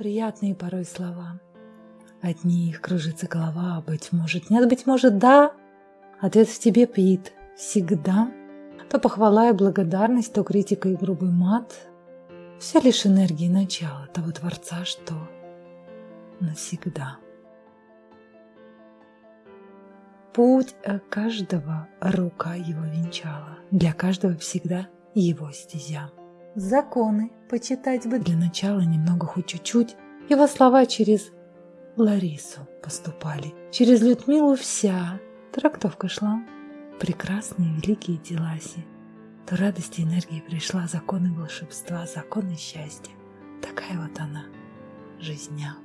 приятные порой слова. От них кружится голова, быть может, нет, быть может, да. Ответ в тебе пит всегда. То похвала и благодарность, то критика и грубый мат. Все лишь энергии начала того Творца, что навсегда. Путь каждого рука его венчала, для каждого всегда его стезя. Законы почитать бы для начала немного хоть чуть-чуть. Его слова через Ларису поступали, через Людмилу вся. Трактовка шла. Прекрасные великие деласи. То радости и энергии пришла, законы волшебства, законы счастья. Такая вот она, жизня.